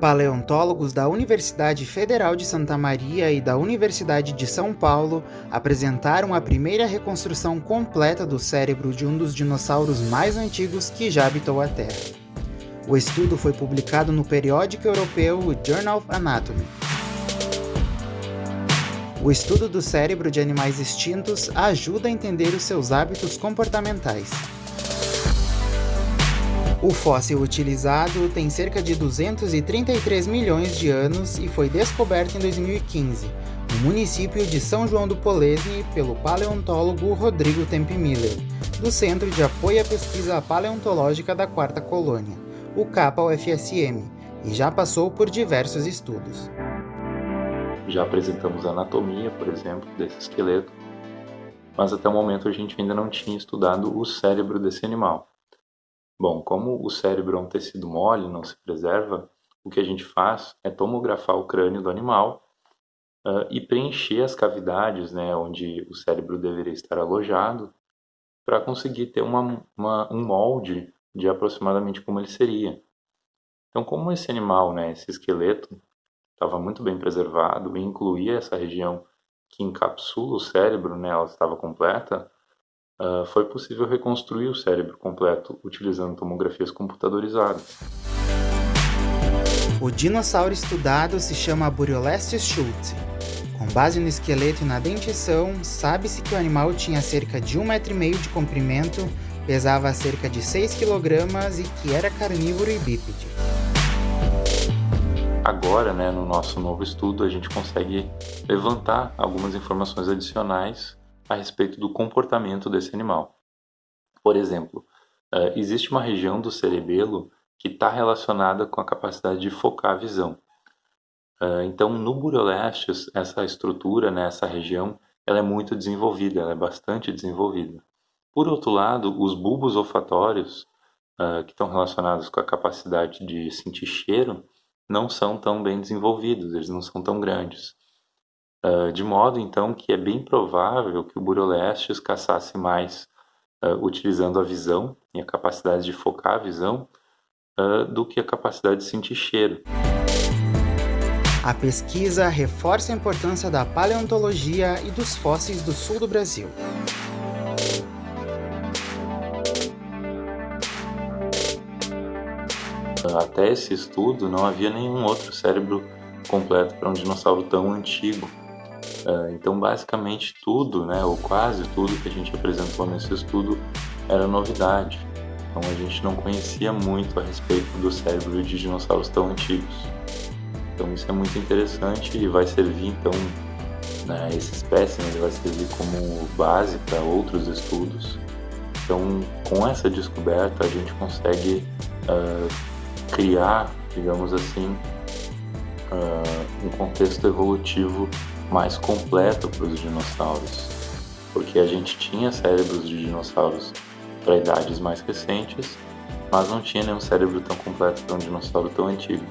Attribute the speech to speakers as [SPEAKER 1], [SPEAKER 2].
[SPEAKER 1] Paleontólogos da Universidade Federal de Santa Maria e da Universidade de São Paulo apresentaram a primeira reconstrução completa do cérebro de um dos dinossauros mais antigos que já habitou a Terra. O estudo foi publicado no periódico europeu Journal of Anatomy. O estudo do cérebro de animais extintos ajuda a entender os seus hábitos comportamentais. O fóssil utilizado tem cerca de 233 milhões de anos e foi descoberto em 2015, no município de São João do Polesne, pelo paleontólogo Rodrigo Tempmiller, do Centro de Apoio à Pesquisa Paleontológica da Quarta Colônia, o CAPA-UFSM, e já passou por diversos estudos.
[SPEAKER 2] Já apresentamos a anatomia, por exemplo, desse esqueleto, mas até o momento a gente ainda não tinha estudado o cérebro desse animal. Bom, como o cérebro é um tecido mole, não se preserva, o que a gente faz é tomografar o crânio do animal uh, e preencher as cavidades né, onde o cérebro deveria estar alojado para conseguir ter uma, uma, um molde de aproximadamente como ele seria. Então, como esse animal, né, esse esqueleto, estava muito bem preservado e incluía essa região que encapsula o cérebro, né, ela estava completa, uh, foi possível reconstruir o cérebro completo utilizando tomografias computadorizadas.
[SPEAKER 1] O dinossauro estudado se chama Buriolestes schulte. Com base no esqueleto e na dentição, sabe-se que o animal tinha cerca de 1,5 metro de comprimento, pesava cerca de 6 kg e que era carnívoro e bípede.
[SPEAKER 2] Agora, né, no nosso novo estudo, a gente consegue levantar algumas informações adicionais a respeito do comportamento desse animal. Por exemplo, uh, existe uma região do cerebelo que está relacionada com a capacidade de focar a visão. Uh, então, no Burolestes, essa estrutura, né, essa região, ela é muito desenvolvida, ela é bastante desenvolvida. Por outro lado, os bulbos olfatórios, uh, que estão relacionados com a capacidade de sentir cheiro, não são tão bem desenvolvidos, eles não são tão grandes. De modo então que é bem provável que o Burolestes caçasse mais utilizando a visão e a capacidade de focar a visão do que a capacidade de sentir cheiro.
[SPEAKER 1] A pesquisa reforça a importância da paleontologia e dos fósseis do sul do Brasil.
[SPEAKER 2] Até esse estudo, não havia nenhum outro cérebro completo para um dinossauro tão antigo. É, então, basicamente tudo, né, ou quase tudo que a gente apresentou nesse estudo era novidade. Então, a gente não conhecia muito a respeito do cérebro de dinossauros tão antigos. Então, isso é muito interessante e vai servir, então, né, esse espécime vai servir como base para outros estudos. Então, com essa descoberta, a gente consegue uh, criar, digamos assim, uh, um contexto evolutivo mais completo para os dinossauros, porque a gente tinha cérebros de dinossauros para idades mais recentes, mas não tinha nenhum cérebro tão completo para um dinossauro tão antigo.